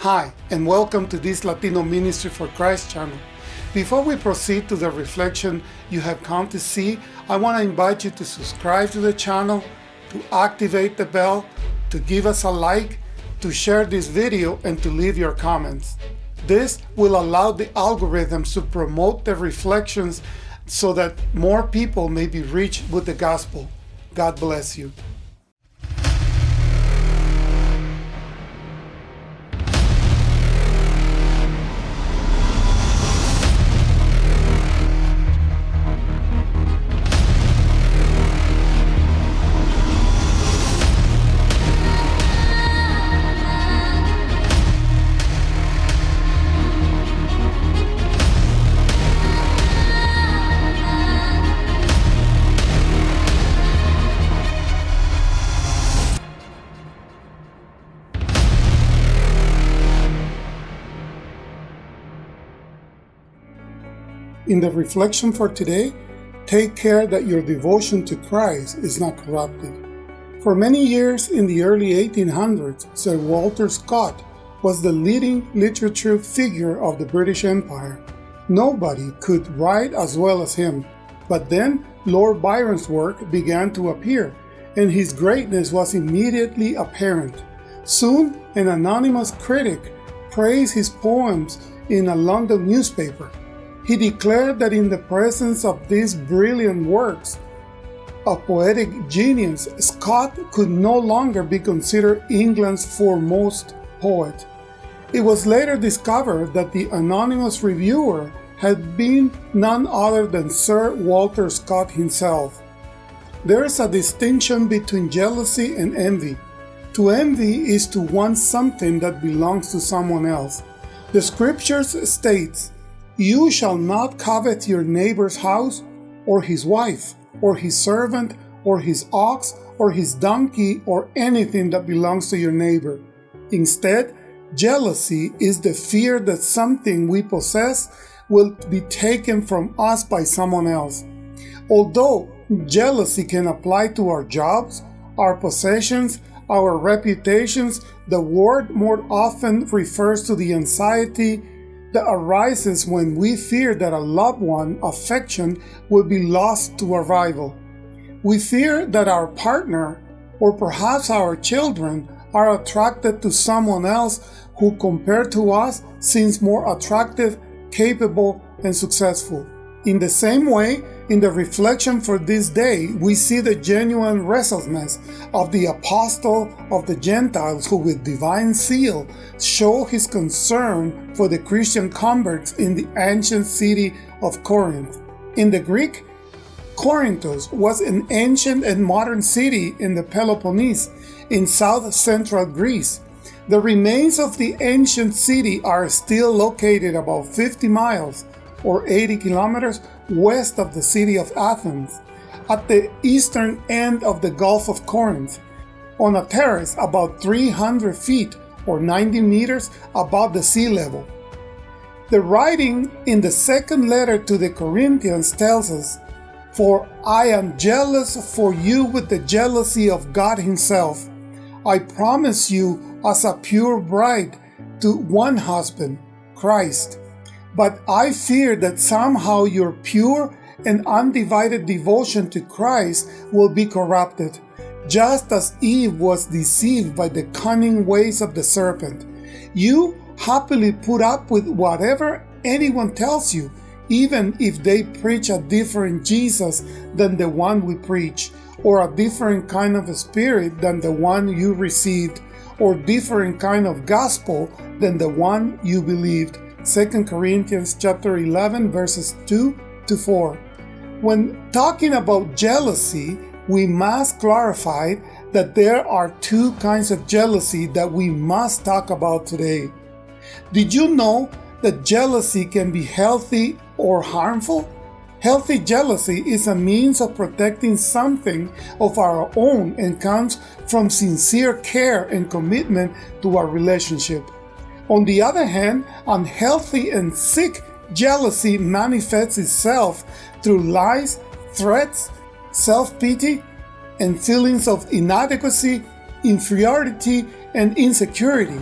Hi, and welcome to this Latino Ministry for Christ channel. Before we proceed to the reflection you have come to see, I want to invite you to subscribe to the channel, to activate the bell, to give us a like, to share this video, and to leave your comments. This will allow the algorithms to promote the reflections so that more people may be reached with the gospel. God bless you. In the reflection for today, take care that your devotion to Christ is not corrupted. For many years in the early 1800s, Sir Walter Scott was the leading literature figure of the British Empire. Nobody could write as well as him. But then Lord Byron's work began to appear, and his greatness was immediately apparent. Soon, an anonymous critic praised his poems in a London newspaper. He declared that in the presence of these brilliant works of poetic genius, Scott could no longer be considered England's foremost poet. It was later discovered that the anonymous reviewer had been none other than Sir Walter Scott himself. There is a distinction between jealousy and envy. To envy is to want something that belongs to someone else. The scriptures states, you shall not covet your neighbor's house, or his wife, or his servant, or his ox, or his donkey, or anything that belongs to your neighbor. Instead, jealousy is the fear that something we possess will be taken from us by someone else. Although jealousy can apply to our jobs, our possessions, our reputations, the word more often refers to the anxiety, that arises when we fear that a loved one affection will be lost to a rival. We fear that our partner, or perhaps our children, are attracted to someone else who compared to us seems more attractive, capable, and successful. In the same way, in the reflection for this day, we see the genuine restlessness of the apostle of the Gentiles who with divine zeal show his concern for the Christian converts in the ancient city of Corinth. In the Greek, Corinthos was an ancient and modern city in the Peloponnese in south-central Greece. The remains of the ancient city are still located about 50 miles or 80 kilometers west of the city of Athens, at the eastern end of the Gulf of Corinth, on a terrace about 300 feet or 90 meters above the sea level. The writing in the second letter to the Corinthians tells us, For I am jealous for you with the jealousy of God Himself. I promise you as a pure bride to one husband, Christ. But I fear that somehow your pure and undivided devotion to Christ will be corrupted, just as Eve was deceived by the cunning ways of the serpent. You happily put up with whatever anyone tells you, even if they preach a different Jesus than the one we preach, or a different kind of spirit than the one you received, or different kind of gospel than the one you believed. 2 Corinthians chapter 11 verses 2 to 4. When talking about jealousy, we must clarify that there are two kinds of jealousy that we must talk about today. Did you know that jealousy can be healthy or harmful? Healthy jealousy is a means of protecting something of our own and comes from sincere care and commitment to our relationship. On the other hand, unhealthy and sick jealousy manifests itself through lies, threats, self-pity, and feelings of inadequacy, inferiority, and insecurity.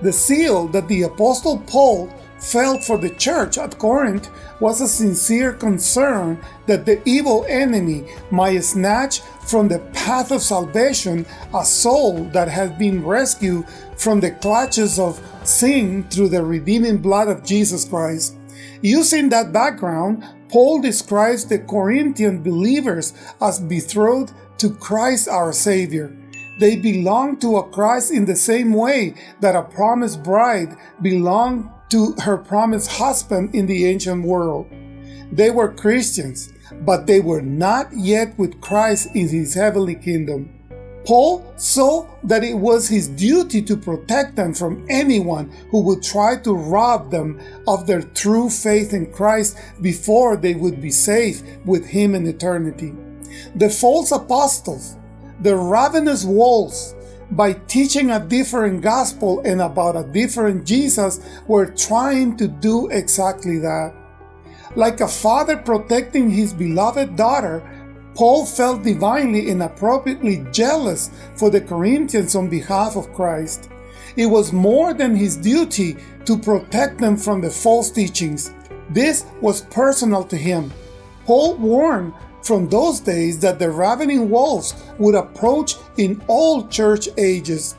The zeal that the Apostle Paul felt for the church at Corinth was a sincere concern that the evil enemy might snatch from the path of salvation a soul that has been rescued from the clutches of sin through the redeeming blood of Jesus Christ. Using that background, Paul describes the Corinthian believers as betrothed to Christ our Savior. They belong to a Christ in the same way that a promised bride belonged to her promised husband in the ancient world. They were Christians, but they were not yet with Christ in his heavenly kingdom. Paul saw that it was his duty to protect them from anyone who would try to rob them of their true faith in Christ before they would be safe with him in eternity. The false apostles, the ravenous wolves, by teaching a different gospel and about a different Jesus, we're trying to do exactly that. Like a father protecting his beloved daughter, Paul felt divinely and appropriately jealous for the Corinthians on behalf of Christ. It was more than his duty to protect them from the false teachings. This was personal to him. Paul warned from those days that the ravening wolves would approach in all church ages,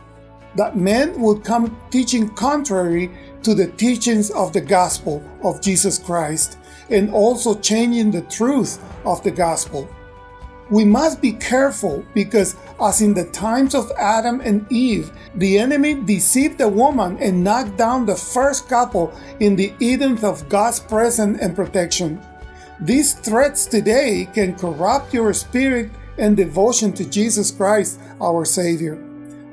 that men would come teaching contrary to the teachings of the gospel of Jesus Christ, and also changing the truth of the gospel. We must be careful because, as in the times of Adam and Eve, the enemy deceived the woman and knocked down the first couple in the Eden of God's presence and protection. These threats today can corrupt your spirit and devotion to Jesus Christ, our Savior.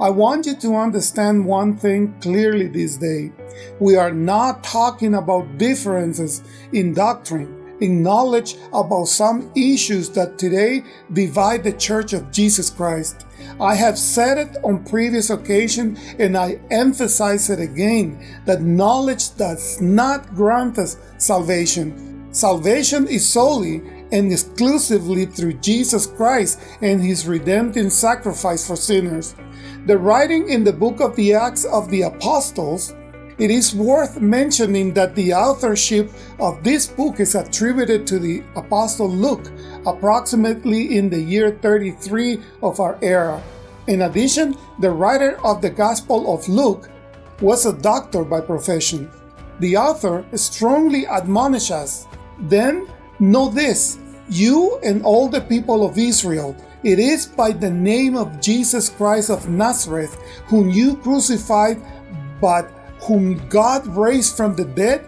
I want you to understand one thing clearly this day. We are not talking about differences in doctrine, in knowledge about some issues that today divide the Church of Jesus Christ. I have said it on previous occasions and I emphasize it again that knowledge does not grant us salvation Salvation is solely and exclusively through Jesus Christ and his redemptive sacrifice for sinners. The writing in the book of the Acts of the Apostles, it is worth mentioning that the authorship of this book is attributed to the Apostle Luke, approximately in the year 33 of our era. In addition, the writer of the Gospel of Luke was a doctor by profession. The author strongly admonishes then know this, you and all the people of Israel, it is by the name of Jesus Christ of Nazareth, whom you crucified, but whom God raised from the dead,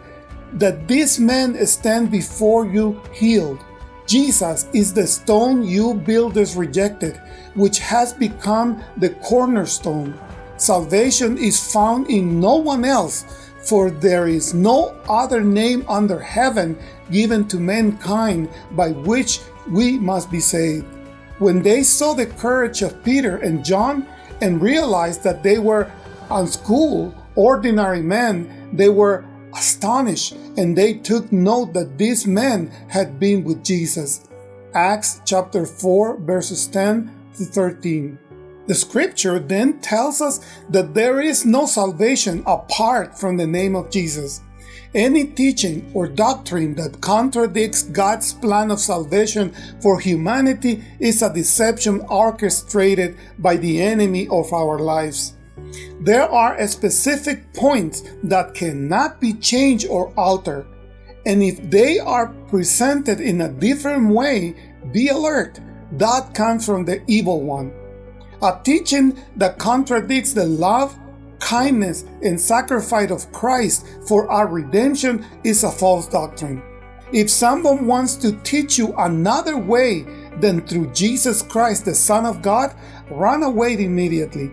that this man stand before you healed. Jesus is the stone you builders rejected, which has become the cornerstone. Salvation is found in no one else, for there is no other name under heaven given to mankind by which we must be saved. When they saw the courage of Peter and John and realized that they were unschooled, ordinary men, they were astonished and they took note that these men had been with Jesus. Acts chapter 4 verses 10 to 13. The scripture then tells us that there is no salvation apart from the name of Jesus. Any teaching or doctrine that contradicts God's plan of salvation for humanity is a deception orchestrated by the enemy of our lives. There are specific points that cannot be changed or altered, and if they are presented in a different way, be alert. That comes from the evil one. A teaching that contradicts the love, kindness, and sacrifice of Christ for our redemption is a false doctrine. If someone wants to teach you another way than through Jesus Christ, the Son of God, run away immediately.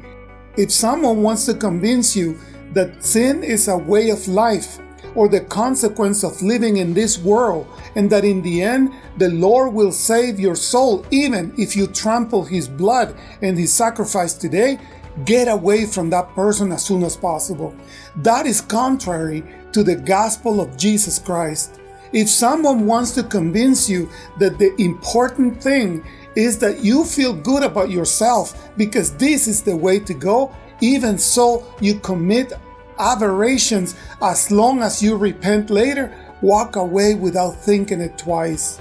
If someone wants to convince you that sin is a way of life or the consequence of living in this world, and that in the end the Lord will save your soul even if you trample His blood and His sacrifice today, get away from that person as soon as possible. That is contrary to the gospel of Jesus Christ. If someone wants to convince you that the important thing is that you feel good about yourself because this is the way to go, even so you commit aberrations as long as you repent later, walk away without thinking it twice.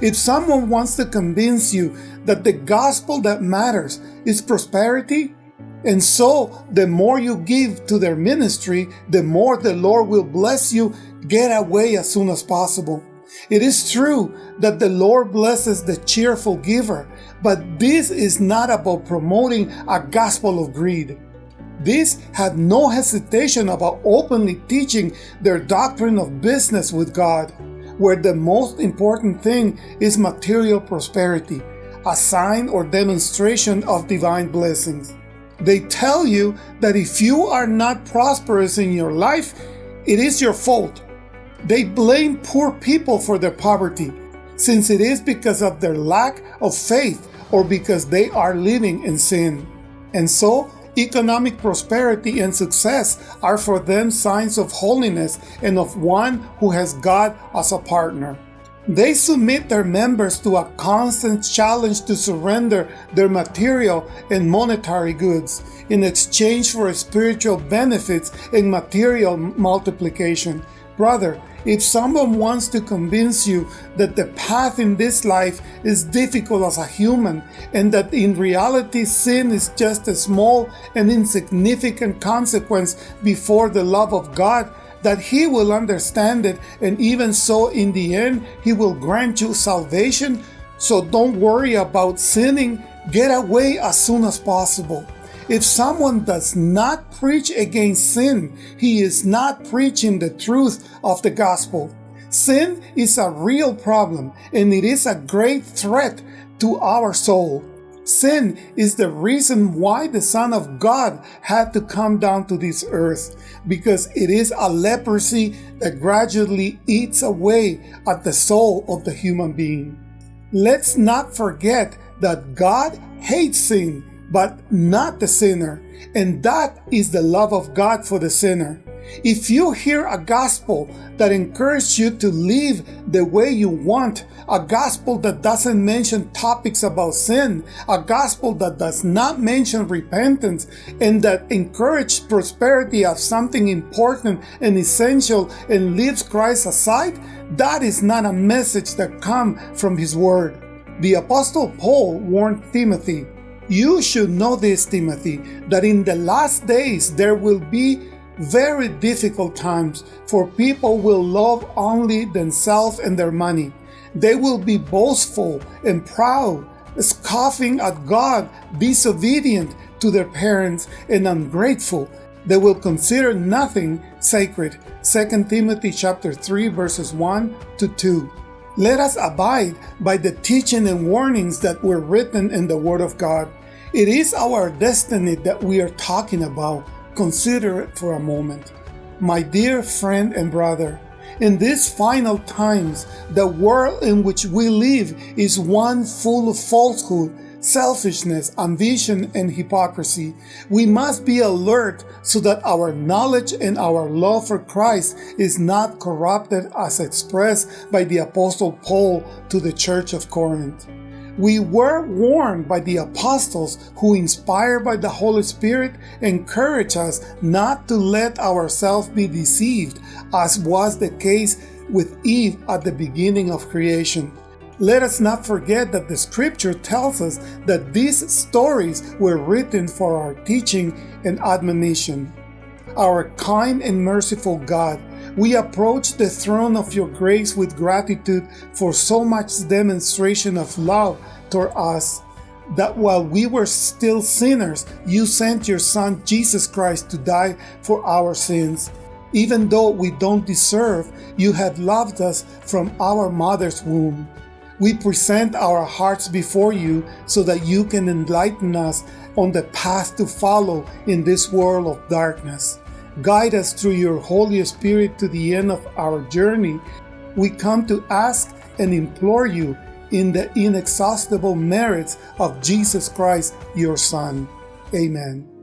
If someone wants to convince you that the gospel that matters is prosperity, and so the more you give to their ministry, the more the Lord will bless you, get away as soon as possible. It is true that the Lord blesses the cheerful giver, but this is not about promoting a gospel of greed. These had no hesitation about openly teaching their doctrine of business with God, where the most important thing is material prosperity, a sign or demonstration of divine blessings. They tell you that if you are not prosperous in your life, it is your fault they blame poor people for their poverty, since it is because of their lack of faith or because they are living in sin. And so, economic prosperity and success are for them signs of holiness and of one who has God as a partner. They submit their members to a constant challenge to surrender their material and monetary goods in exchange for spiritual benefits and material multiplication. Brother, if someone wants to convince you that the path in this life is difficult as a human and that in reality sin is just a small and insignificant consequence before the love of God, that he will understand it and even so in the end he will grant you salvation, so don't worry about sinning, get away as soon as possible. If someone does not preach against sin, he is not preaching the truth of the gospel. Sin is a real problem and it is a great threat to our soul. Sin is the reason why the Son of God had to come down to this earth, because it is a leprosy that gradually eats away at the soul of the human being. Let's not forget that God hates sin but not the sinner. And that is the love of God for the sinner. If you hear a gospel that encourages you to live the way you want, a gospel that doesn't mention topics about sin, a gospel that does not mention repentance, and that encourages prosperity as something important and essential and leaves Christ aside, that is not a message that comes from His Word. The Apostle Paul warned Timothy, you should know this, Timothy, that in the last days there will be very difficult times, for people will love only themselves and their money. They will be boastful and proud, scoffing at God, disobedient to their parents, and ungrateful. They will consider nothing sacred. 2 Timothy chapter 3 verses 1 to 2. Let us abide by the teaching and warnings that were written in the Word of God. It is our destiny that we are talking about. Consider it for a moment. My dear friend and brother, in these final times, the world in which we live is one full of falsehood, selfishness, ambition, and hypocrisy. We must be alert so that our knowledge and our love for Christ is not corrupted as expressed by the Apostle Paul to the Church of Corinth. We were warned by the apostles who, inspired by the Holy Spirit, encourage us not to let ourselves be deceived, as was the case with Eve at the beginning of creation. Let us not forget that the scripture tells us that these stories were written for our teaching and admonition. Our kind and merciful God, we approach the throne of your grace with gratitude for so much demonstration of love toward us that while we were still sinners, you sent your Son Jesus Christ to die for our sins. Even though we don't deserve, you have loved us from our mother's womb. We present our hearts before you so that you can enlighten us on the path to follow in this world of darkness. Guide us through your Holy Spirit to the end of our journey. We come to ask and implore you in the inexhaustible merits of Jesus Christ, your Son. Amen.